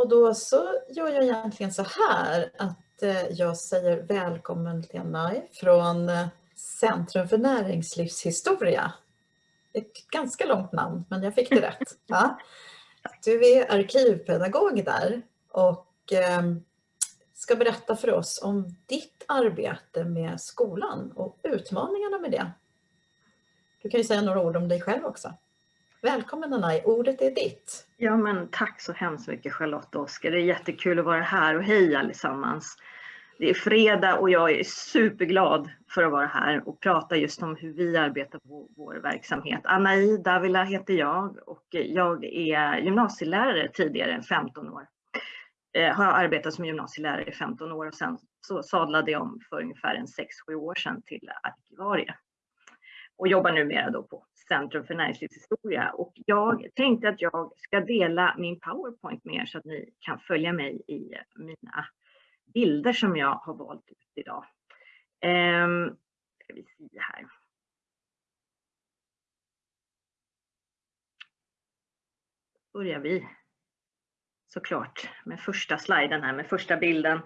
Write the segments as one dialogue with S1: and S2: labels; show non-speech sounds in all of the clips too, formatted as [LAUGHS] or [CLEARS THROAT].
S1: Och då så gör jag egentligen så här att eh, jag säger välkommen Lena från eh, Centrum för näringslivshistoria. Ett ganska långt namn, men jag fick det rätt. [LAUGHS] Ja. Du är arkivpedagog där och eh, ska berätta för oss om ditt arbete med skolan och utmaningarna med det. Du kan ju säga några ord om dig själv också. Välkommen Anaj, ordet är ditt.
S2: Ja men tack så hemskt mycket Charlotte och Oskar. Det är jättekul att vara här och hej allesammans. Det är fredag och jag är superglad för att vara här och prata just om hur vi arbetar på vår verksamhet. Anai Davila heter jag och jag är gymnasielärare tidigare, 15 år. Eh, har arbetat som gymnasielärare i 15 år och sen så sadlade jag om för ungefär 6-7 år sedan till arkivarie. Och jobbar numera då på Centrum för näringslivshistoria. Och jag tänkte att jag ska dela min powerpoint med er så att ni kan följa mig i mina bilder som jag har valt ut idag. Um, ska vi se här. börjar vi såklart med första sliden här, med första bilden.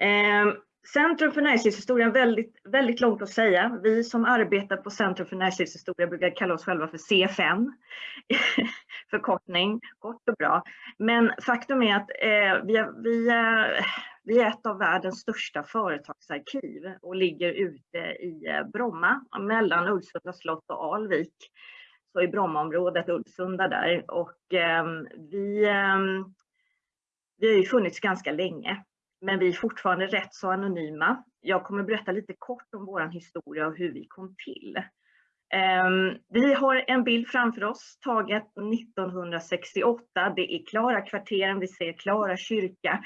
S2: Um, Centrum för näringslivshistoria, väldigt, väldigt långt att säga. Vi som arbetar på Centrum för näringslivshistoria brukar kalla oss själva för CFN. [LAUGHS] Förkortning, kort och bra. Men faktum är att eh, vi, är, vi, eh, vi är ett av världens största företagsarkiv och ligger ute i eh, Bromma mellan Ulvsunda slott och Alvik. Så i Brommaområdet, Ulvsunda där. Och eh, vi, eh, vi har ju funnits ganska länge men vi är fortfarande rätt så anonyma. Jag kommer berätta lite kort om vår historia och hur vi kom till. Ehm, vi har en bild framför oss taget 1968. Det är Klara kvarteren, vi ser Klara kyrka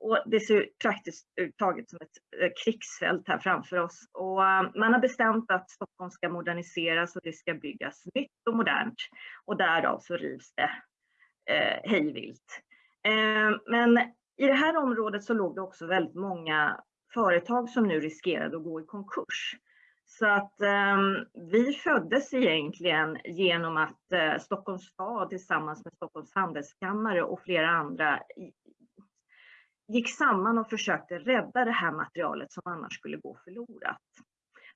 S2: och det ser praktiskt taget som ett eh, krigsfält här framför oss. Och ehm, man har bestämt att Stockholm ska moderniseras och det ska byggas nytt och modernt. Och därav så rivs det eh, hejvilt. Ehm, men i det här området så låg det också väldigt många företag som nu riskerade att gå i konkurs. Så att eh, vi föddes egentligen genom att eh, Stockholms stad tillsammans med Stockholms handelskammare och flera andra gick samman och försökte rädda det här materialet som annars skulle gå förlorat.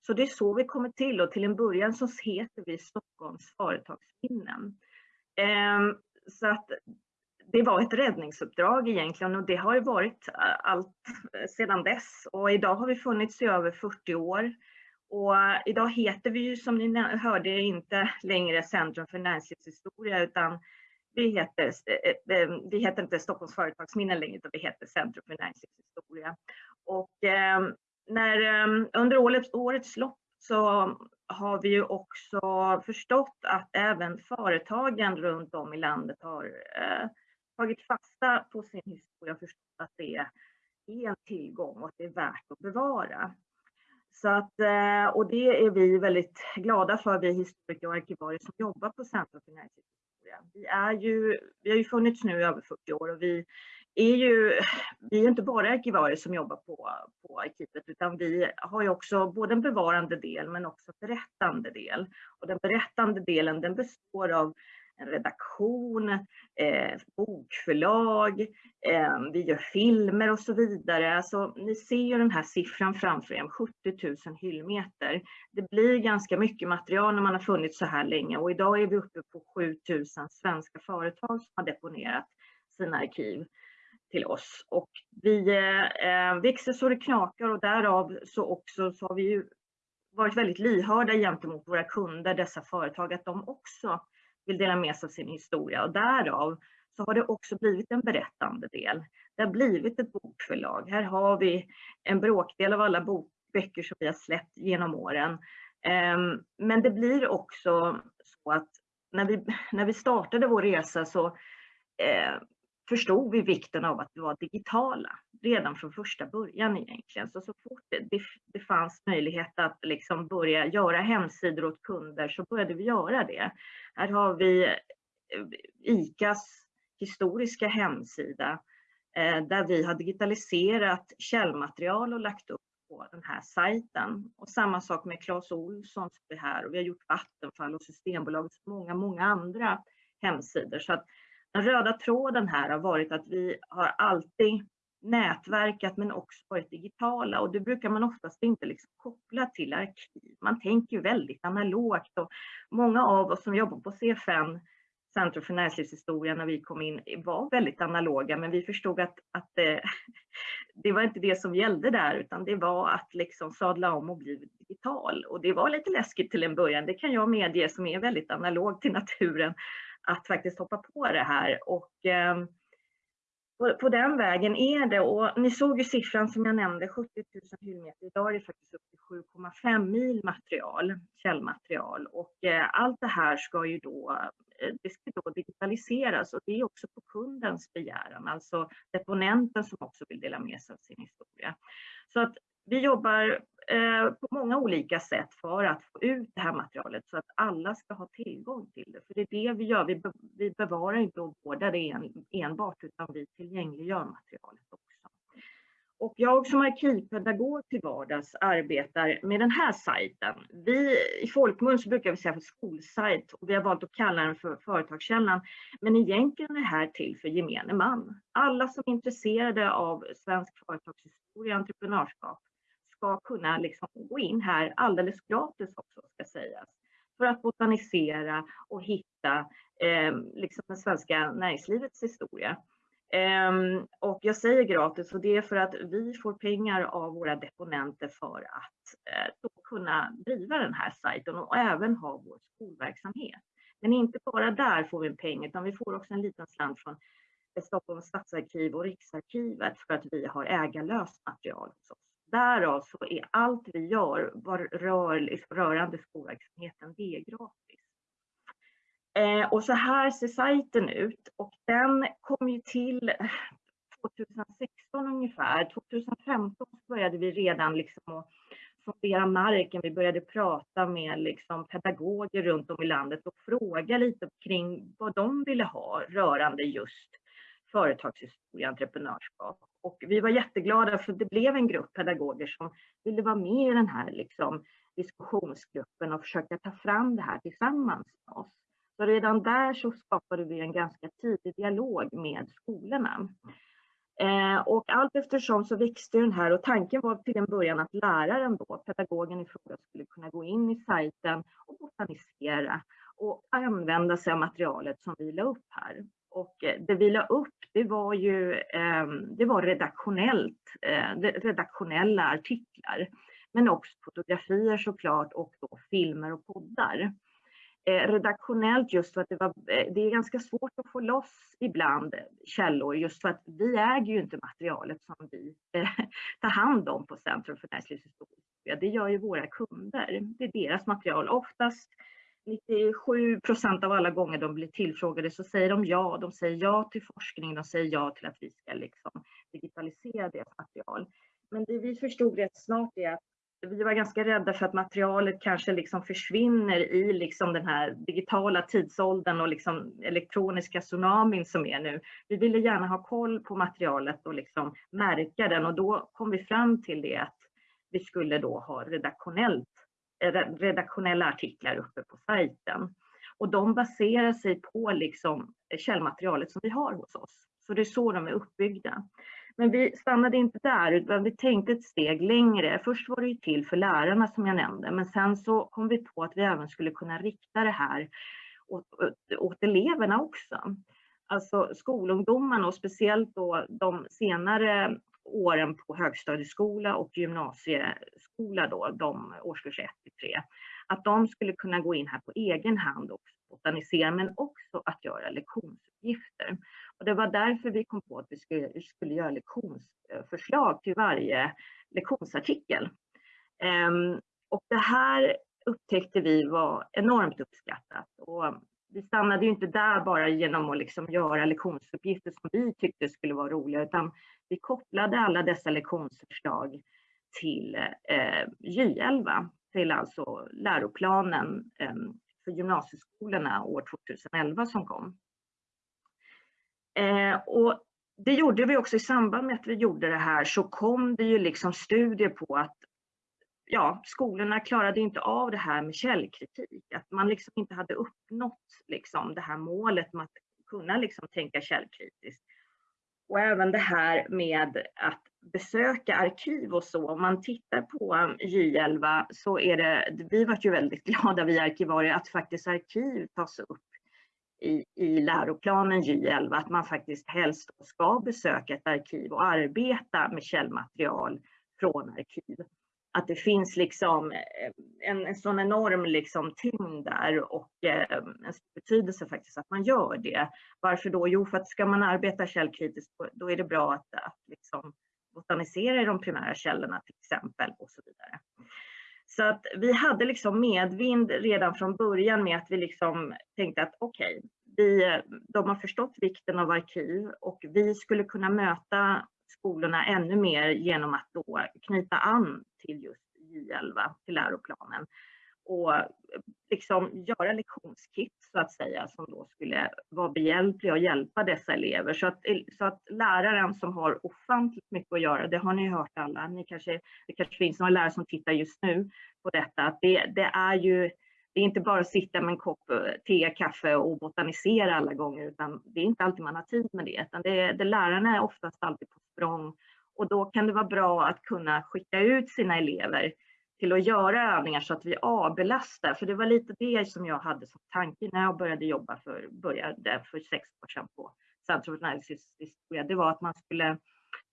S2: Så det är så vi kommer till och till en början så heter vi Stockholms företagsminnen. Eh, så att det var ett räddningsuppdrag egentligen och det har varit allt sedan dess. Och idag har vi funnits i över 40 år. Och idag heter vi ju som ni hörde inte längre Centrum för näringslivshistoria utan vi heter, vi heter inte Stockholms företagsminnen längre utan vi heter Centrum för näringslivshistoria. Och när, under årets, årets lopp så har vi ju också förstått att även företagen runt om i landet har tagit fasta på sin historia och förstått att det är en tillgång och att det är värt att bevara. Så att, eh, och det är vi väldigt glada för, vi historiker och arkivarier som jobbar på Centrum för näringslivshistoria. Vi, är ju, vi har ju funnits nu i över 40 år och vi är ju, vi är inte bara arkivarier som jobbar på, på arkivet utan vi har ju också både en bevarande del men också en berättande del. Och den berättande delen den består av en redaktion, eh, bokförlag, eh, vi gör filmer och så vidare. Alltså, ni ser ju den här siffran framför er, 70 000 hyllmeter. Det blir ganska mycket material när man har funnits så här länge och idag är vi uppe på 7 000 svenska företag som har deponerat sina arkiv till oss. Och vi eh, eh, växer så det knakar och därav så också så har vi ju varit väldigt lyhörda gentemot våra kunder, dessa företag, att de också vill dela med sig av sin historia och därav så har det också blivit en berättande del. Det har blivit ett bokförlag. Här har vi en bråkdel av alla böcker som vi har släppt genom åren. Ehm, men det blir också så att när vi, när vi startade vår resa så eh, förstod vi vikten av att vara digitala redan från första början egentligen. Så, så fort det, det, fanns möjlighet att liksom börja göra hemsidor åt kunder så började vi göra det. Här har vi eh, ICAs historiska hemsida eh, där vi har digitaliserat källmaterial och lagt upp på den här sajten. Och samma sak med Clas Ohlson som är här och vi har gjort Vattenfall och Systembolaget och många, många andra hemsidor. Så att den röda tråden här har varit att vi har alltid nätverkat men också varit digitala. Och det brukar man oftast inte liksom koppla till arkiv. Man tänker ju väldigt analogt. Och många av oss som jobbar på CFN Centrum för näringslivshistoria när vi kom in var väldigt analoga. Men vi förstod att, att det, eh, [LAUGHS] det var inte det som gällde där utan det var att liksom sadla om och bli digital. Och det var lite läskigt till en början. Det kan jag medge som är väldigt analog till naturen att faktiskt hoppa på det här och ehm, på, på, den vägen är det och ni såg ju siffran som jag nämnde 70 000 hyllmeter. Idag är det faktiskt upp till 7,5 mil material, källmaterial och eh, allt det här ska ju då eh, det ska då digitaliseras och det är också på kundens begäran, alltså deponenten som också vill dela med sig av sin historia. Så att vi jobbar eh, på många olika sätt för att få ut det här materialet så att alla ska ha tillgång till det. För det är det vi gör, vi, bevarar inte och vårdar det enbart utan vi tillgängliggör materialet också. Och jag som arkivpedagog till vardags arbetar med den här sajten. Vi, I folkmun så brukar vi säga för skolsajt och vi har valt att kalla den för Företagskällan. Men egentligen är det här till för gemene man. Alla som är intresserade av svensk företagshistoria och entreprenörskap ska kunna liksom gå in här alldeles gratis också ska sägas. För att botanisera och hitta eh, liksom den svenska näringslivets historia. Eh, och jag säger gratis och det är för att vi får pengar av våra deponenter för att uh, kunna driva den här sajten och även ha vår skolverksamhet. Men inte bara där får vi pengar utan vi får också en liten slant från Stockholms stadsarkiv och Riksarkivet för att vi har ägarlöst material hos oss. Därav så är allt vi gör var rör, liksom rörande skolverksamheten, det är gratis. Eh, och så här ser sajten ut och den kom ju till 2016 ungefär. 2015 började vi redan liksom att sondera marken. Vi började prata med liksom pedagoger runt om i landet och fråga lite kring vad de ville ha rörande just företagshistoria, entreprenörskap. Och vi var jätteglada för det blev en grupp pedagoger som ville vara med i den här liksom diskussionsgruppen och försöka ta fram det här tillsammans med oss. Så redan där så skapade vi en ganska tidig dialog med skolorna. Eh, och allt eftersom så växte den här och tanken var till en början att läraren då, pedagogen i fråga, skulle kunna gå in i sajten och botanisera och använda sig av materialet som vi la upp här. Och eh, det vi la upp, det var ju ehm, det var redaktionellt, eh, redaktionella artiklar, men också fotografier såklart och då filmer och poddar. Eh, redaktionellt just för att det, var, det är ganska svårt att få loss ibland källor just för att vi äger ju inte materialet som vi [LAUGHS] tar hand om på Centrum för näringslivshistoria. Det gör ju våra kunder. Det är deras material. Oftast 97 procent av alla gånger de blir tillfrågade så säger de ja. De säger ja till forskning, de säger ja till att vi ska liksom digitalisera deras material. Men det vi förstod rätt snart är att vi var ganska rädda för att materialet kanske liksom försvinner i liksom den här digitala tidsåldern och liksom elektroniska tsunamin som är nu. Vi ville gärna ha koll på materialet och liksom märka den och då kom vi fram till det att vi skulle då ha redaktionellt, Eh, redaktionella artiklar uppe på sajten. Och de baserar sig på liksom eh, källmaterialet som vi har hos oss. Så det är så de är uppbyggda. Men vi stannade inte där utan vi tänkte ett steg längre. Först var det ju till för lärarna som jag nämnde men sen så kom vi på att vi även skulle kunna rikta det här åt, åt eleverna också. Alltså skolungdomarna och speciellt då de senare åren på högstadieskola och gymnasieskola då, de årskurs 1 till 3, att de skulle kunna gå in här på egen hand och botanisera men också att göra lektionsuppgifter. Och det var därför vi kom på att vi skulle, skulle göra lektionsförslag till varje lektionsartikel. Um, och det här upptäckte vi var enormt uppskattat. Och vi stannade ju inte där bara genom att liksom göra lektionsuppgifter som vi tyckte skulle vara roliga, utan vi kopplade alla dessa lektionsförslag till eh, J11, till alltså läroplanen eh, för gymnasieskolorna år 2011 som kom. Eh, och det gjorde vi också i samband med att vi gjorde det här så kom det ju liksom studier på att ja, skolorna klarade inte av det här med källkritik. Att man liksom inte hade uppnått liksom det här målet med att kunna liksom tänka källkritiskt. Och även det här med att besöka arkiv och så. Om man tittar på J11 så är det, vi var ju väldigt [LAUGHS] glada vi arkivarier att faktiskt arkiv tas upp i, i läroplanen J11, att man faktiskt helst ska besöka ett arkiv och arbeta med källmaterial från arkiv. Att det finns liksom eh, en, en sån enorm liksom tyngd där och eh, en stor betydelse faktiskt att man gör det. Varför då? Jo, för att ska man arbeta källkritiskt då är det bra att, att liksom botanisera i de primära källorna till exempel och så vidare. Så att vi hade liksom medvind redan från början med att vi liksom tänkte att okej, okay, de har förstått vikten av arkiv och vi skulle kunna möta skolorna ännu mer genom att då knyta an till just J11, till läroplanen och liksom göra lektionskit så att säga som då skulle vara behjälpliga och hjälpa dessa elever. Så att, så att läraren som har ofantligt mycket att göra, det har ni hört alla, ni kanske, det kanske finns några lärare som tittar just nu på detta, att det, det är ju det är inte bara att sitta med en kopp eh, te, kaffe och botanisera alla gånger, utan det är inte alltid man har tid med det. Utan det, det lärarna är oftast alltid på språng och då kan det vara bra att kunna skicka ut sina elever till att göra övningar så att vi avbelastar. För det var lite det som jag hade som tanke när jag började jobba för, började för sex år sedan på Centrum för näringslivshistoria. Det var att man skulle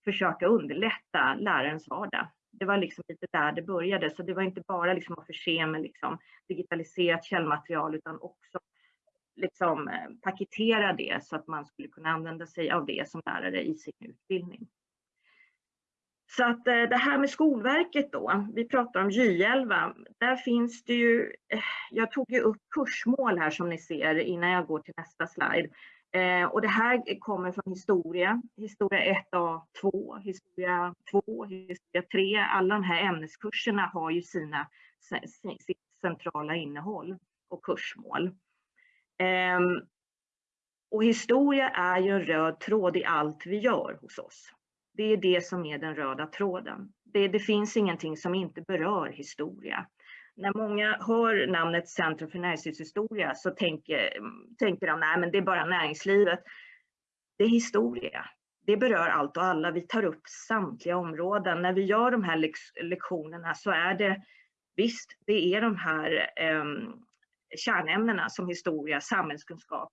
S2: försöka underlätta lärarens vardag. Det var liksom lite där det började. Så det var inte bara liksom att förse med liksom digitaliserat källmaterial utan också liksom eh, paketera det så att man skulle kunna använda sig av det som lärare i sin utbildning. Så att eh, det här med Skolverket då, vi pratar om J11, där finns det ju, eh, jag tog ju upp kursmål här som ni ser innan jag går till nästa slide. Eh, och det här kommer från historia, historia 1A2, historia 2, historia 3. Alla de här ämneskurserna har ju sina, sitt centrala innehåll och kursmål. Eh, och historia är ju en röd tråd i allt vi gör hos oss. Det är det som är den röda tråden. Det, det finns ingenting som inte berör historia. När många hör namnet Centrum för näringslivshistoria så tänker, tänker de, nej men det är bara näringslivet. Det är historia. Det berör allt och alla. Vi tar upp samtliga områden. När vi gör de här lektionerna så är det, visst, det är de här eh, kärnämnena som historia, samhällskunskap.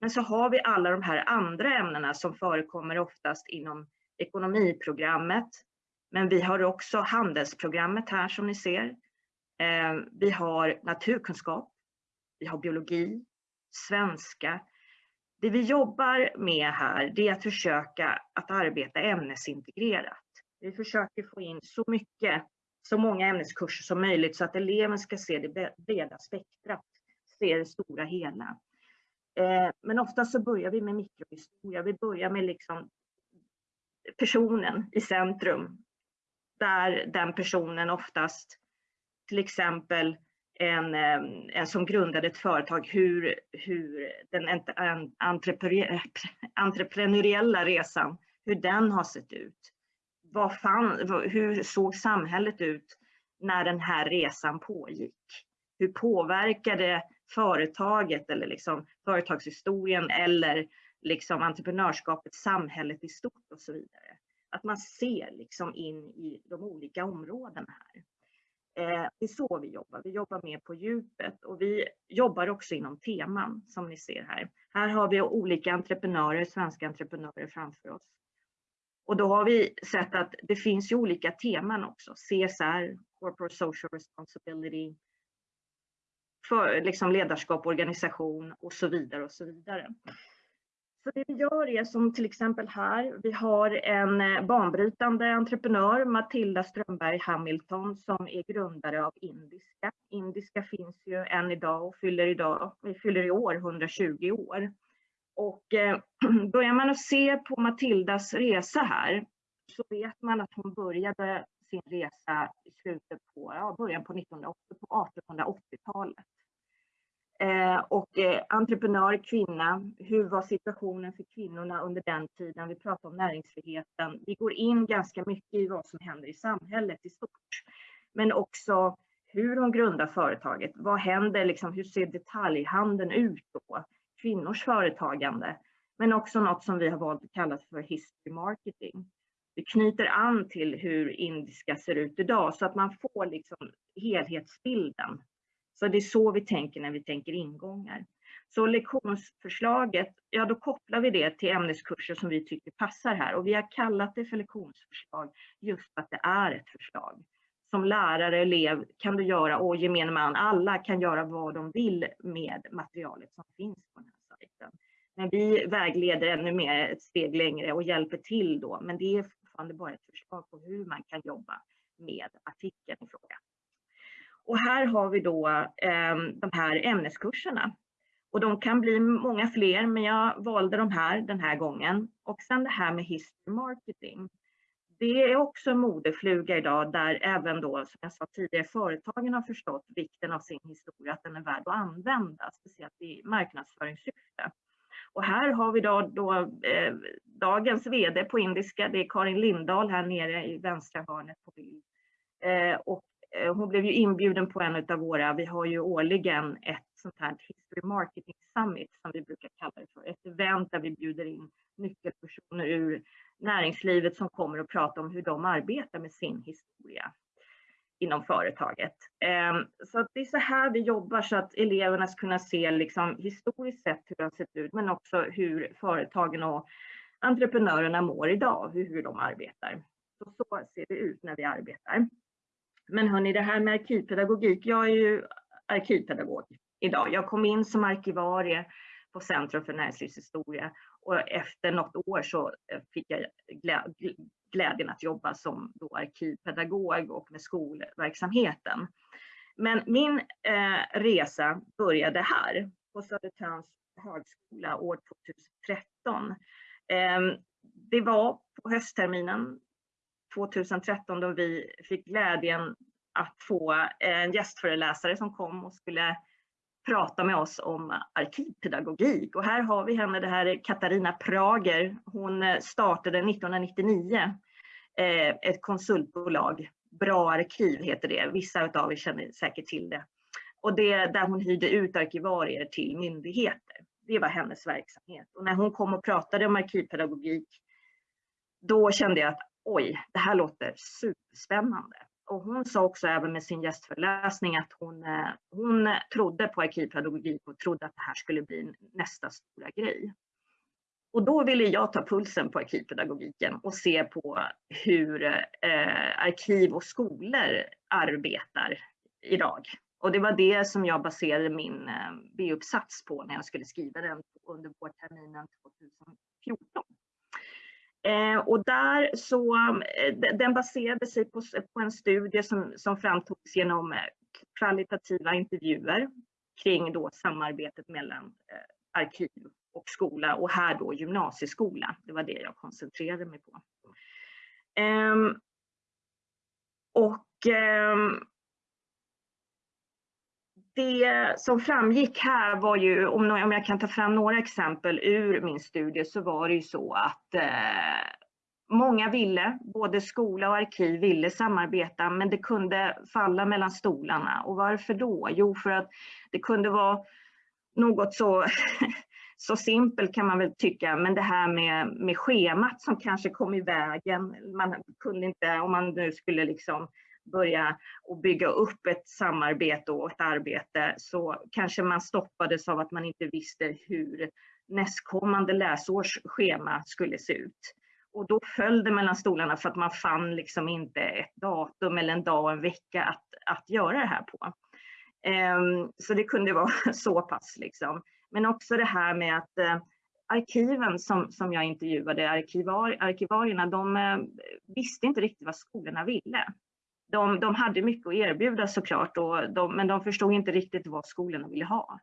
S2: Men så har vi alla de här andra ämnena som förekommer oftast inom ekonomiprogrammet. Men vi har också handelsprogrammet här som ni ser. Eh, vi har naturkunskap, vi har biologi, svenska. Det vi jobbar med här det är att försöka att arbeta ämnesintegrerat. Vi försöker få in så mycket, så många ämneskurser som möjligt så att eleven ska se det breda spektrat, se det stora hela. Eh, men ofta så börjar vi med mikrohistoria. Vi börjar med liksom personen i centrum. Där den personen oftast, till exempel en, en som grundade ett företag, hur, hur den entreprenöriella resan, hur den har sett ut. Vad fan, hur såg samhället ut när den här resan pågick? Hur påverkade företaget eller liksom företagshistorien eller liksom entreprenörskapet, samhället i stort och så vidare. Att man ser liksom in i de olika områdena här. Eh, det är så vi jobbar. Vi jobbar mer på djupet och vi jobbar också inom teman som ni ser här. Här har vi olika entreprenörer, svenska entreprenörer framför oss. Och då har vi sett att det finns ju olika teman också. CSR, Corporate Social Responsibility, för liksom ledarskap, organisation och så vidare och så vidare. Så det vi gör är som till exempel här, vi har en eh, banbrytande entreprenör, Matilda Strömberg Hamilton, som är grundare av Indiska. Indiska finns ju än idag och fyller, idag, vi fyller i år 120 år. Och eh, [CLEARS THROAT] börjar man att se på Matildas resa här så vet man att hon började sin resa i slutet på, ja, början på 1980, på 1880-talet. Eh, och eh, entreprenör, kvinna, hur var situationen för kvinnorna under den tiden? Vi pratar om näringsfriheten. Vi går in ganska mycket i vad som händer i samhället i stort. Men också hur hon grundar företaget. Vad händer? Liksom, hur ser detaljhandeln ut då? kvinnors företagande, men också något som vi har valt att kalla för history marketing. Det knyter an till hur indiska ser ut idag så att man får liksom helhetsbilden. Så det är så vi tänker när vi tänker ingångar. Så lektionsförslaget, ja då kopplar vi det till ämneskurser som vi tycker passar här och vi har kallat det för lektionsförslag just för att det är ett förslag. Som lärare, elev kan du göra och gemene man, alla kan göra vad de vill med materialet som finns på den här sajten. Men vi vägleder ännu mer ett steg längre och hjälper till då, men det är fortfarande bara ett förslag på hur man kan jobba med artikeln i fråga. Och här har vi då eh, de här ämneskurserna och de kan bli många fler, men jag valde de här den här gången. Och sen det här med history marketing. Det är också en modefluga idag där även då, som jag sa tidigare, företagen har förstått vikten av sin historia, att den är värd att använda, speciellt i marknadsföringssyfte. Och här har vi då, då eh, dagens VD på indiska, det är Karin Lindahl här nere i vänstra hörnet på bild. Eh, och Eh, hon blev ju inbjuden på en av våra, vi har ju årligen ett sånt här History Marketing Summit som vi brukar kalla det för. Ett event där vi bjuder in nyckelpersoner ur näringslivet som kommer och pratar om hur de arbetar med sin historia inom företaget. Ehm, så det är så här vi jobbar så att eleverna ska kunna se liksom historiskt sett hur det har sett ut men också hur företagen och entreprenörerna mår idag, hur de arbetar. Så, så ser det ut när vi arbetar. Men hörni, det här med arkivpedagogik, jag är ju arkivpedagog idag. Jag kom in som arkivarie på Centrum för näringslivshistoria och efter något år så eh, fick jag glädjen att jobba som då arkivpedagog och med skolverksamheten. Men min eh, resa började här på Södertörns högskola år 2013. Eh, det var på höstterminen 2013 då vi fick glädjen att få eh, en gästföreläsare som kom och skulle prata med oss om arkivpedagogik. Och här har vi henne, det här är Katarina Prager. Hon eh, startade 1999 eh, ett konsultbolag. Bra arkiv heter det. Vissa av er känner säkert till det. Och det är där hon hyrde ut arkivarier till myndigheter. Det var hennes verksamhet. Och när hon kom och pratade om arkivpedagogik, då kände jag att oj, det här låter superspännande och hon sa också även med sin gästföreläsning att hon, eh, hon trodde på arkivpedagogik och trodde att det här skulle bli nästa stora grej. Och då ville jag ta pulsen på arkivpedagogiken och se på hur eh, arkiv och skolor arbetar idag. Och det var det som jag baserade min eh, B-uppsats på när jag skulle skriva den under vårterminen 2014. Eh, och där så, eh, den baserade sig på, på en studie som, som framtogs genom eh, kvalitativa intervjuer kring då samarbetet mellan eh, arkiv och skola och här då gymnasieskola. Det var det jag koncentrerade mig på. Eh, och ehm, det som framgick här var ju, om, om jag kan ta fram några exempel ur min studie, så var det ju så att eh, många ville, både skola och arkiv ville samarbeta, men det kunde falla mellan stolarna. Och varför då? Jo, för att det kunde vara något så, [LAUGHS] så simpelt kan man väl tycka, men det här med, med schemat som kanske kom i vägen. Man kunde inte, om man nu skulle liksom börja och bygga upp ett samarbete och ett arbete så kanske man stoppades av att man inte visste hur nästkommande läsårs schema skulle se ut. Och då föll det mellan stolarna för att man fann liksom inte ett datum eller en dag och en vecka att, att göra det här på. Um, så det kunde vara [LAUGHS] så pass. Liksom. Men också det här med att uh, arkiven som, som jag intervjuade, arkivar, arkivarierna, de uh, visste inte riktigt vad skolorna ville de, de hade mycket att erbjuda såklart, och de, men de förstod inte riktigt vad skolorna ville ha.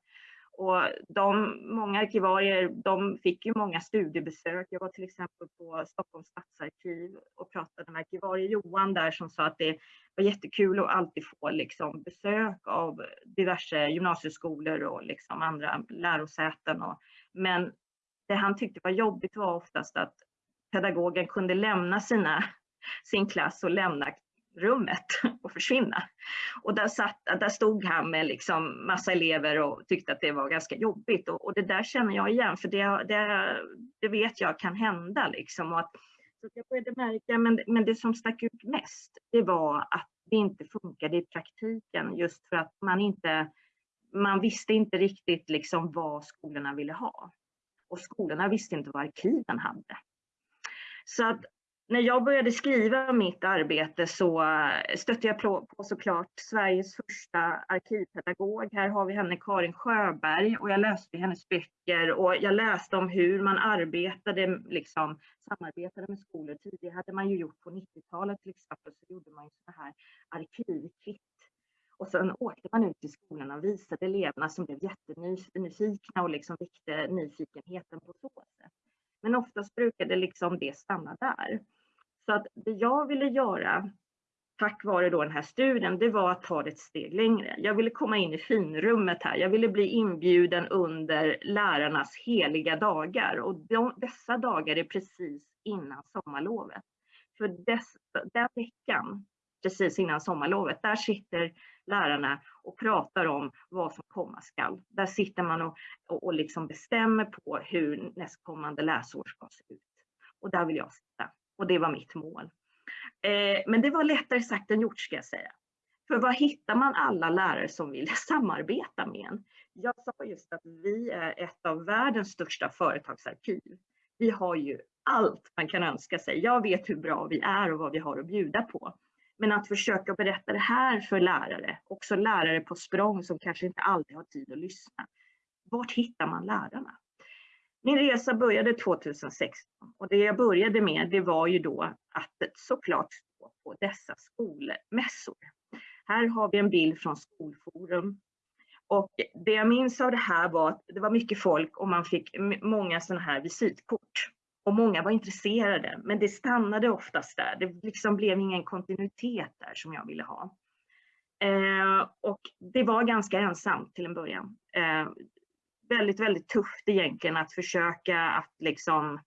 S2: Och de, många arkivarier de fick ju många studiebesök. Jag var till exempel på Stockholms stadsarkiv och pratade med arkivarie Johan där som sa att det var jättekul att alltid få liksom besök av diverse gymnasieskolor och liksom andra lärosäten. Och, men det han tyckte var jobbigt var oftast att pedagogen kunde lämna sina, sin klass och lämna rummet [LAUGHS] och försvinna. Och där, satt, där stod han med liksom massa elever och tyckte att det var ganska jobbigt. Och, och det där känner jag igen, för det, det, det vet jag kan hända. Liksom. Och att, så jag började märka, men, men det som stack ut mest, det var att det inte funkade i praktiken just för att man inte man visste inte riktigt liksom vad skolorna ville ha. Och skolorna visste inte vad arkiven hade. Så att när jag började skriva mitt arbete så eh, stötte jag på, på såklart Sveriges första arkivpedagog. Här har vi henne Karin Sjöberg och jag läste hennes böcker och jag läste om hur man arbetade, liksom samarbetade med skolor. Tidigare hade man ju gjort på 90-talet till exempel så gjorde man ju sådana här arkivkit. Och sen åkte man ut till skolorna och visade eleverna som blev jättenyfikna och liksom väckte nyfikenheten på så sätt. Men oftast brukade liksom det stanna där. Så att det jag ville göra tack vare då den här studien, det var att ta det ett steg längre. Jag ville komma in i finrummet här. Jag ville bli inbjuden under lärarnas heliga dagar och de, dessa dagar är precis innan sommarlovet. För dess, den veckan, precis innan sommarlovet, där sitter lärarna och pratar om vad som komma skall. Där sitter man och, och, och liksom bestämmer på hur nästkommande läsår ska se ut. Och där vill jag sitta. Och det var mitt mål. Eh, men det var lättare sagt än gjort ska jag säga. För var hittar man alla lärare som vill [LAUGHS] samarbeta med en? Jag sa just att vi är ett av världens största företagsarkiv. Vi har ju allt man kan önska sig. Jag vet hur bra vi är och vad vi har att bjuda på. Men att försöka berätta det här för lärare, också lärare på språng som kanske inte alltid har tid att lyssna. Vart hittar man lärarna? Min resa började 2016 och det jag började med det var ju då att såklart stå på dessa skolmässor. Här har vi en bild från Skolforum. Och det jag minns av det här var att det var mycket folk och man fick många sådana här visitkort. Och många var intresserade, men det stannade oftast där. Det liksom blev ingen kontinuitet där som jag ville ha. Eh, och det var ganska ensamt till en början. Eh, väldigt, väldigt tufft egentligen att försöka att liksom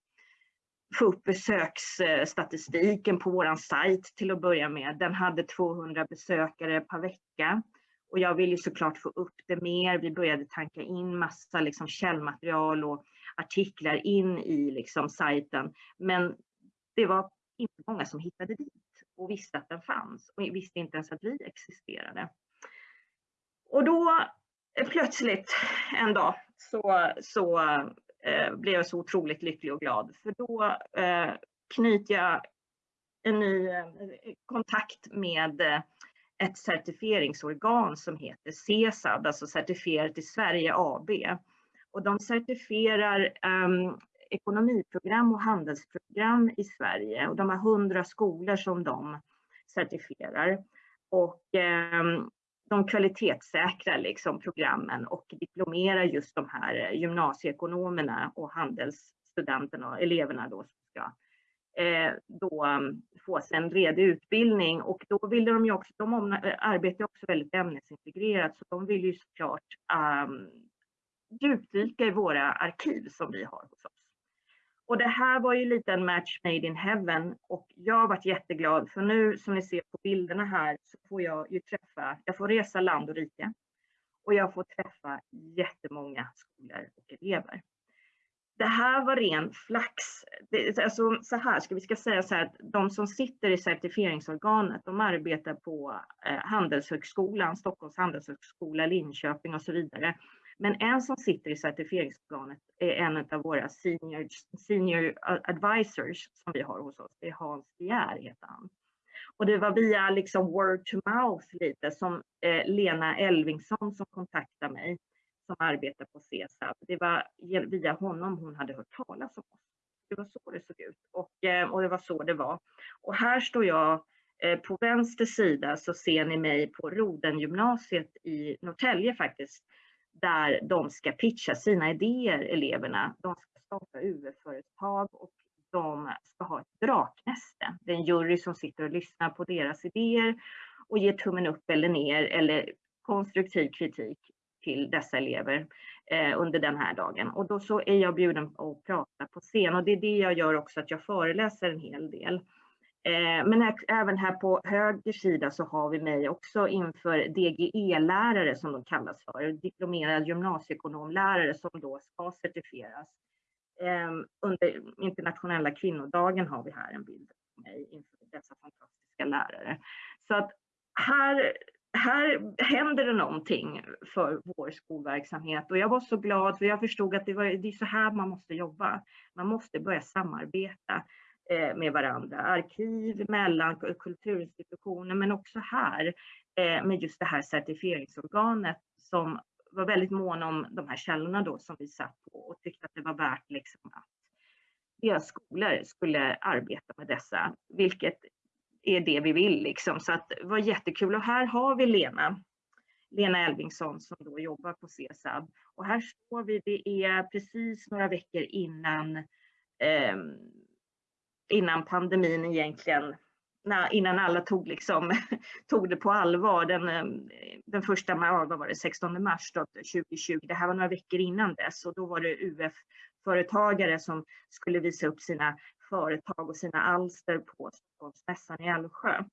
S2: få upp besöksstatistiken på våran sajt till att börja med. Den hade 200 besökare per vecka och jag ville såklart få upp det mer. Vi började tanka in massa liksom källmaterial och artiklar in i liksom sajten. Men det var inte många som hittade dit och visste att den fanns och visste inte ens att vi existerade. Och då eh, plötsligt en dag så, så eh, blev jag så otroligt lycklig och glad för då eh, knyter jag en ny eh, kontakt med eh, ett certifieringsorgan som heter CESAD, alltså Certifierat i Sverige AB. Och de certifierar ehm, ekonomiprogram och handelsprogram i Sverige och de har hundra skolor som de certifierar. Och eh, de kvalitetssäkrar liksom programmen och diplomerar just de här eh, gymnasieekonomerna och handelsstudenterna och eleverna då som ska eh, då mm, få sig en redig utbildning och då ville de ju också, de eh, arbetar också väldigt ämnesintegrerat så de vill ju såklart um, djupdyka i våra arkiv som vi har hos oss. Och det här var ju lite en match made in heaven och jag har varit jätteglad för nu som ni ser på bilderna här så får jag ju träffa, jag får resa land och rike och jag får träffa jättemånga skolor och elever. Det här var ren flax. Det, alltså, så här, ska vi ska säga så här att de som sitter i certifieringsorganet, de arbetar på eh, Handelshögskolan, Stockholms handelshögskola, Linköping och så vidare. Men en som sitter i certifieringsorganet är en av våra senior, senior advisors som vi har hos oss. Det är Hans Bjär heter han. Och det var via liksom word to mouth lite som eh, Lena Elvingsson som kontaktade mig som arbetar på CESAB. Det var via honom hon hade hört talas om oss. Det var så det såg ut och, eh, och det var så det var. Och här står jag eh, på vänster sida så ser ni mig på Rodengymnasiet i Norrtälje faktiskt där de ska pitcha sina idéer, eleverna. De ska starta UF-företag och de ska ha ett draknäste. Det är en jury som sitter och lyssnar på deras idéer och ger tummen upp eller ner eller konstruktiv kritik till dessa elever eh, under den här dagen. Och då så är jag bjuden att prata på scen och det är det jag gör också att jag föreläser en hel del. Eh, men men även här på höger sida så har vi mig också inför DGE-lärare som de kallas för, diplomerad gymnasieekonomlärare som då ska certifieras. Ehm, under internationella kvinnodagen har vi här en bild på mig inför dessa fantastiska lärare. Så att här, här händer det någonting för vår skolverksamhet och jag var så glad för jag förstod att det, var, det är så här man måste jobba. Man måste börja samarbeta Eh, med varandra, arkiv mellan kulturinstitutioner men också här eh, med just det här certifieringsorganet som var väldigt mån om de här källorna då som vi satt på och tyckte att det var värt liksom att deras skolor skulle arbeta med dessa, vilket är det vi vill liksom. Så att det var jättekul och här har vi Lena, Lena Elvingsson som då jobbar på CSAB. Och här står vi, det är precis några veckor innan, eh, innan pandemin egentligen innan alla tog, liksom, [LAUGHS] tog det på allvar. Den, ehm, den första vad var det, 16 mars 2020, det här var några veckor innan dess och då var det UF-företagare som skulle visa upp sina företag och sina alster på Stockholmsmässan i Älvsjö.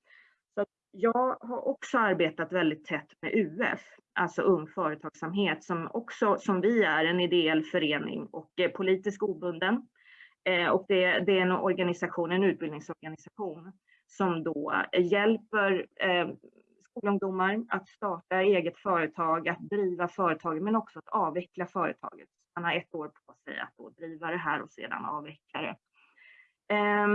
S2: Så jag har också arbetat väldigt tätt med UF, alltså Ung Företagsamhet, som också som vi är en ideell förening och politiskt obunden. Eh, och det, det är en organisation, en utbildningsorganisation som då hjälper eh, skolungdomar att starta eget företag, att driva företaget men också att avveckla företaget. Man har ett år på sig att då driva det här och sedan avveckla det. Eh,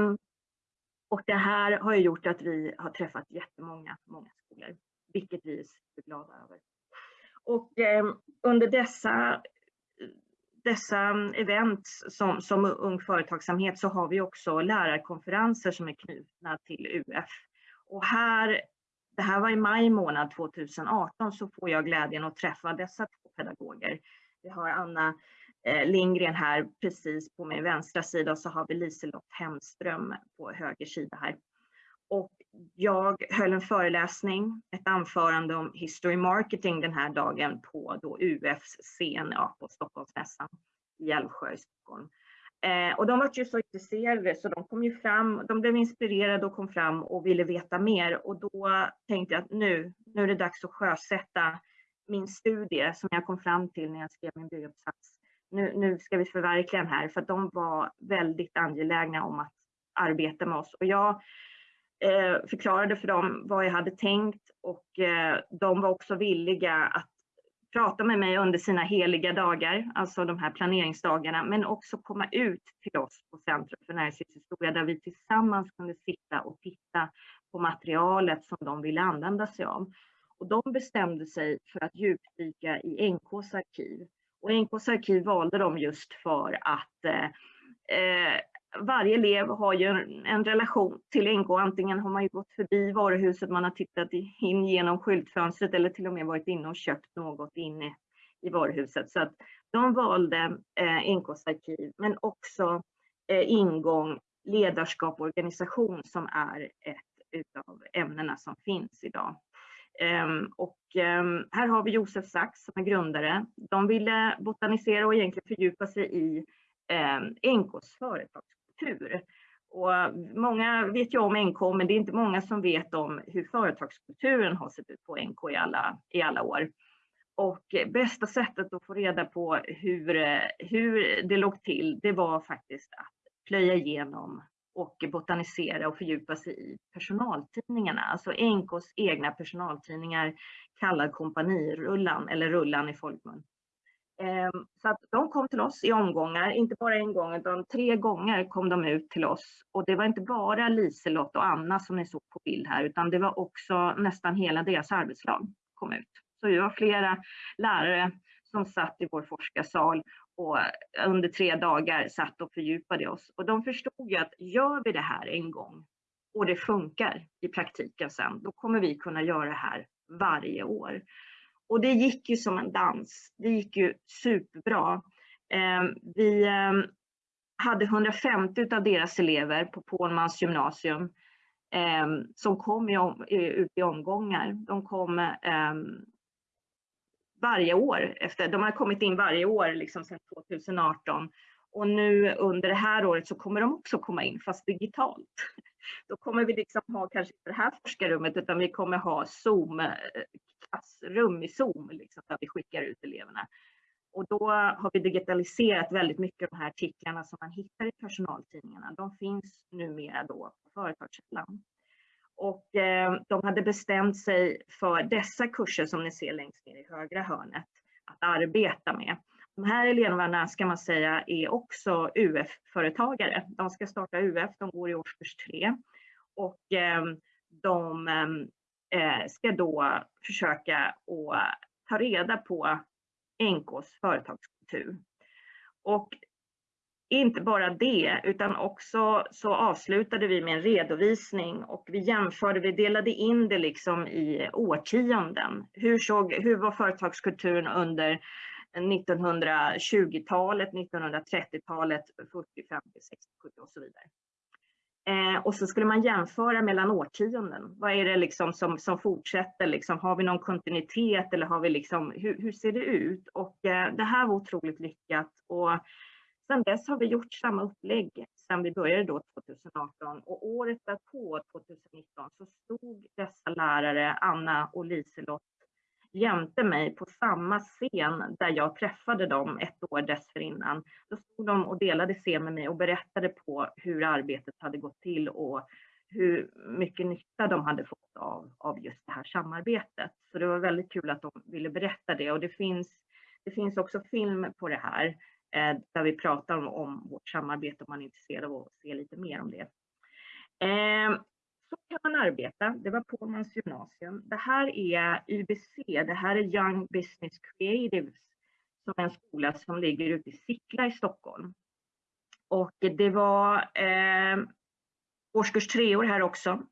S2: och det här har gjort att vi har träffat jättemånga många skolor, vilket vi är superglada över. Och eh, under dessa dessa mm, events som, som Ung Företagsamhet så har vi också lärarkonferenser som är knutna till UF. Och här, det här var i maj månad 2018 så får jag glädjen att träffa dessa två pedagoger. Vi har Anna eh, Lindgren här precis på min vänstra sida och så har vi Liselott Hemström på höger sida här. Och jag höll en föreläsning, ett anförande om history marketing den här dagen på då UFs scen ja, på Stockholmsmässan i Älvsjö i Stockholm. Eh, och de var ju så intresserade så de kom ju fram, de blev inspirerade och kom fram och ville veta mer och då tänkte jag att nu, nu är det dags att sjösätta min studie som jag kom fram till när jag skrev min bygguppsats. Nu, nu ska vi förverkliga den här för att de var väldigt angelägna om att arbeta med oss och jag eh, förklarade för dem vad jag hade tänkt och eh, de var också villiga att prata med mig under sina heliga dagar, alltså de här planeringsdagarna, men också komma ut till oss på Centrum för näringslivshistoria där vi tillsammans kunde sitta och titta på materialet som de ville använda sig av. Och de bestämde sig för att djupdyka i NKs arkiv. Och NKs arkiv valde de just för att eh, eh varje elev har ju en, relation till NK. Antingen har man ju gått förbi varuhuset, man har tittat in genom skyltfönstret eller till och med varit inne och köpt något inne i varuhuset. Så att de valde eh, NKs arkiv, men också eh, ingång, ledarskap och organisation som är ett av ämnena som finns idag. Um, och um, här har vi Josef Sachs som är grundare. De ville botanisera och egentligen fördjupa sig i ehm, um, NKs företagskultur kultur. Och många vet ju om NK, men det är inte många som vet om hur företagskulturen har sett ut på NK i alla, i alla år. Och bästa sättet att få reda på hur, hur det låg till, det var faktiskt att plöja igenom och botanisera och fördjupa sig i personaltidningarna, alltså NKs egna personaltidningar kallad kompanirullan eller rullan i folkmun. Ehm, så att de kom till oss i omgångar, inte bara en gång utan tre gånger kom de ut till oss. Och det var inte bara Liselott och Anna som ni såg på bild här utan det var också nästan hela deras arbetslag kom ut. Så vi var flera lärare som satt i vår forskarsal och under tre dagar satt och fördjupade oss. Och de förstod ju att gör vi det här en gång och det funkar i praktiken sen, då kommer vi kunna göra det här varje år. Och det gick ju som en dans. Det gick ju superbra. Ehm, vi ehm, hade 150 av deras elever på Pålmans gymnasium ehm, som kom ut i omgångar. De kom varje år. Efter, de har kommit in varje år liksom sedan 2018 Och nu under det här året så kommer de också komma in, fast digitalt. Då kommer vi liksom ha kanske inte det här forskarrummet, utan vi kommer ha Zoom, eh, klassrum i Zoom, liksom, där vi skickar ut eleverna. Och då har vi digitaliserat väldigt mycket av de här artiklarna som man hittar i personaltidningarna. De finns numera då på Företagskällan. Och eh, de hade bestämt sig för dessa kurser som ni ser längst ner i högra hörnet att arbeta med. De här eleverna ska man säga är också UF-företagare. De ska starta UF, de går i årskurs tre, och eh, de ehm, Eh, ska då försöka att ta reda på NKs företagskultur. Och inte bara det, utan också så avslutade vi med en redovisning och vi jämförde, vi delade in det liksom i årtionden. Hur, såg, hur var företagskulturen under 1920-talet, 1930-talet, 40, 50, 60, 70 och så vidare. Eh, och så skulle man jämföra mellan årtionden. Vad är det liksom som, som fortsätter? Liksom, har vi någon kontinuitet eller har vi liksom, hur, hur ser det ut? Och eh, det här var otroligt lyckat. Och sedan dess har vi gjort samma upplägg sedan vi började då 2018 och året därpå, 2019, så stod dessa lärare, Anna och Liselott, jämte mig på samma scen där jag träffade dem ett år dessförinnan. Då stod de och delade scen med mig och berättade på hur arbetet hade gått till och hur mycket nytta de hade fått av, av just det här samarbetet. Så det var väldigt kul att de ville berätta det och det finns, det finns också film på det här eh, där vi pratar om, om, vårt samarbete om man är intresserad av att se lite mer om det. Eh, så kan man arbeta. Det var Pålmans gymnasium. Det här är YBC, det här är Young Business Creatives, som är en skola som ligger ute i Sickla i Stockholm. Och det var eh, årskurs treor här också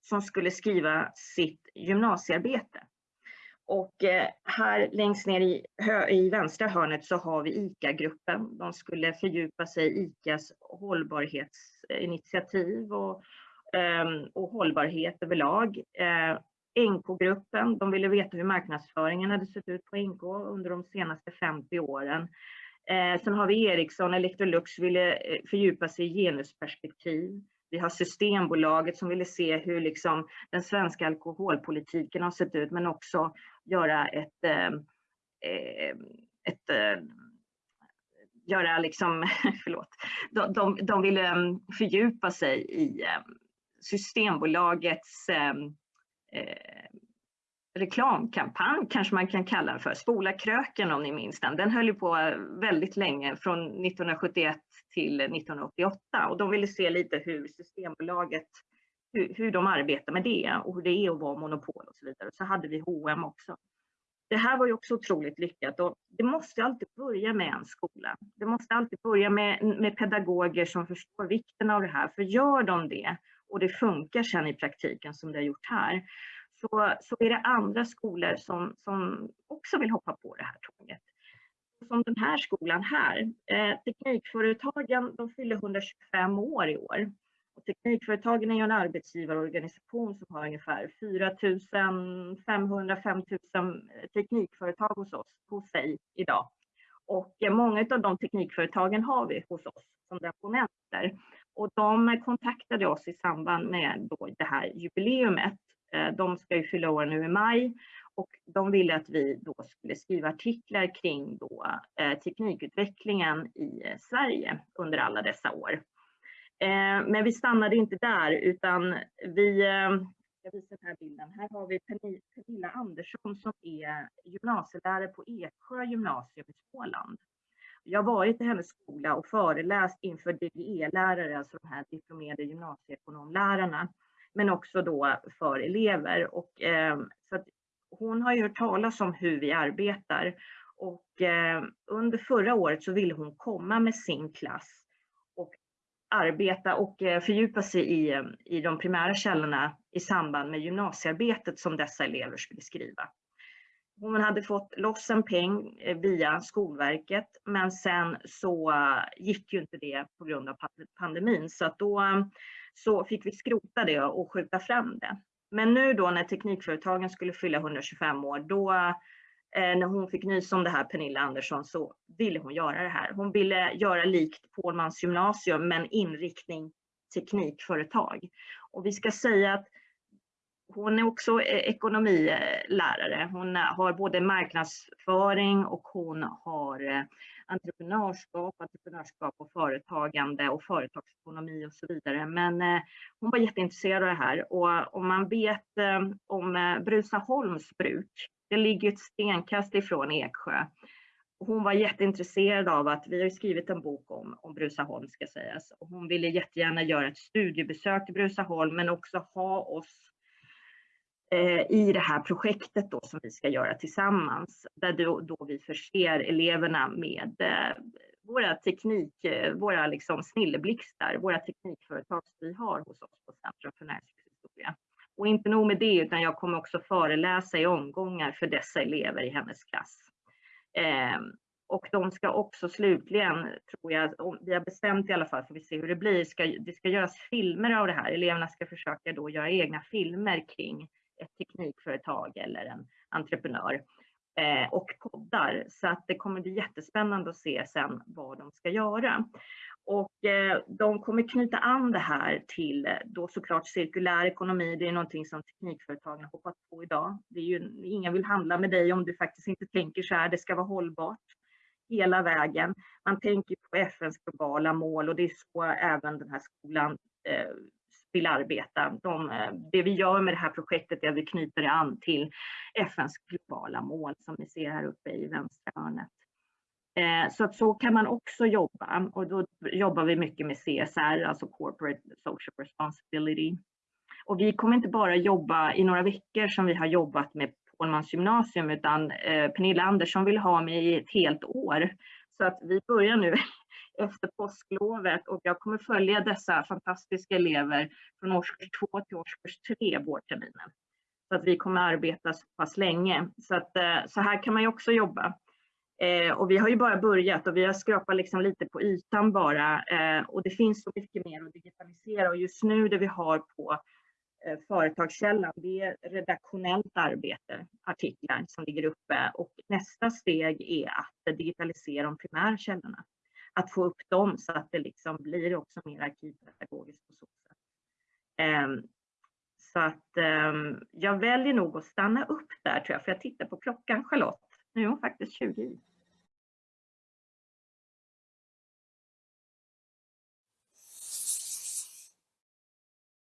S2: som skulle skriva sitt gymnasiearbete. Och eh, här längst ner i, i vänstra hörnet så har vi ICA-gruppen. De skulle fördjupa sig i ICAs hållbarhetsinitiativ och Ehm, och hållbarhet överlag. Eh, NK-gruppen, de ville veta hur marknadsföringen hade sett ut på NK under de senaste 50 åren. Eh, sen har vi Ericsson, Electrolux ville eh, fördjupa sig i genusperspektiv. Vi har Systembolaget som ville se hur liksom den svenska alkoholpolitiken har sett ut men också göra ett, ehm, ehm, ett göra liksom, [LAUGHS] förlåt, de, de, de ville fördjupa sig i Systembolagets ehm, eh, reklamkampanj kanske man kan kalla den för, Spola kröken om ni minns den. Den höll ju på väldigt länge, från 1971 till 1988 och de ville se lite hur Systembolaget, hur, hur de arbetar med det och hur det är att vara monopol och så vidare. Så hade vi H&M också. Det här var ju också otroligt lyckat och det måste alltid börja med en skola. Det måste alltid börja med, med pedagoger som förstår vikten av det här, för gör de det och det funkar sen i praktiken som det har gjort här, så, så är det andra skolor som, som också vill hoppa på det här tåget. Som den här skolan här. Eh, teknikföretagen de fyller 125 år i år. Och teknikföretagen är en arbetsgivarorganisation som har ungefär 4 500-5 000 teknikföretag hos oss, hos sig idag. Och eh, många av de teknikföretagen har vi hos oss som deponenter. Och de kontaktade oss i samband med då det här jubileumet. Eh, de ska ju fylla år nu i maj och de ville att vi då skulle skriva artiklar kring då, eh, teknikutvecklingen i eh, Sverige under alla dessa år. Eh, men vi stannade inte där utan vi, eh, jag visar den här bilden, här har vi Pernilla Andersson som är gymnasielärare på Eksjö gymnasium i Småland. Jag har varit i hennes skola och föreläst inför DGE-lärare, alltså de här diplomerade gymnasieekonomlärarna, men också då för elever. Och, eh, så att hon har ju hört talas om hur vi arbetar och eh, under förra året så ville hon komma med sin klass och arbeta och eh, fördjupa sig i, ehm, i de primära källorna i samband med gymnasiearbetet som dessa elever skulle skriva. Hon hade fått loss en peng eh, via Skolverket men sen så eh, gick ju inte det på grund av pandemin så att då eh, så fick vi skrota det och skjuta fram det. Men nu då när teknikföretagen skulle fylla 125 år då när hon fick nys om det här, Pernilla Andersson, så ville hon göra det här. Hon ville göra likt Pålmans gymnasium men inriktning teknikföretag. Och vi ska säga att hon är också eh, ekonomilärare. Hon eh, har både marknadsföring och hon har eh, entreprenörskap, entreprenörskap och företagande och företagsekonomi och så vidare. Men hon var jätteintresserad av det här och om man vet om Brusaholms bruk, det ligger ett stenkast ifrån Eksjö. Hon var jätteintresserad av att, vi har skrivit en bok om, om Brusaholm ska sägas, och hon ville jättegärna göra ett studiebesök till Brusaholm men också ha oss Eh, i det här projektet då som vi ska göra tillsammans, där då, då vi förser eleverna med eh, våra teknik, eh, våra liksom snilleblixtar, våra teknikföretag som vi har hos oss på Centrum för näringslivshistoria. Och inte nog med det, utan jag kommer också föreläsa i omgångar för dessa elever i hennes klass. Eh, och de ska också slutligen, tror jag, vi har bestämt i alla fall, får vi se hur det blir, ska, det ska göras filmer av det här. Eleverna ska försöka då göra egna filmer kring ett teknikföretag eller en entreprenör eh, och poddar. Så att det kommer bli jättespännande att se sen vad de ska göra. Och eh, de kommer knyta an det här till eh, då såklart cirkulär ekonomi. Det är någonting som teknikföretagen har hoppat på idag. Det är ju, ingen vill handla med dig om du faktiskt inte tänker så här, det ska vara hållbart hela vägen. Man tänker på FNs globala mål och det är så även den här skolan eh, vill arbeta. De, eh, det vi gör med det här projektet är att vi knyter det an till FNs globala mål som ni ser här uppe i vänstra hörnet. Eh, så att så kan man också jobba och då jobbar vi mycket med CSR, alltså Corporate Social Responsibility. Och vi kommer inte bara jobba i några veckor som vi har jobbat med Pålmans gymnasium utan eh, Pernilla Andersson vill ha mig i ett helt år. Så att vi börjar nu efter påsklovet och jag kommer följa dessa fantastiska elever från årskurs 2 till årskurs 3 vårterminen. Så att vi kommer arbeta så pass länge. Så, att, eh, så här kan man ju också jobba. Eh, och vi har ju bara börjat och vi har skrapat liksom lite på ytan bara. Eh, och det finns så mycket mer att digitalisera och just nu det vi har på eh, Företagskällan, det är redaktionellt arbete, artiklar som ligger uppe och nästa steg är att digitalisera de primärkällorna att få upp dem så att det liksom blir också mer arkivpedagogiskt på så sätt. Um, så att um, jag väljer nog att stanna upp där tror jag, för jag tittar på klockan Charlotte. Nu är hon faktiskt 20 i.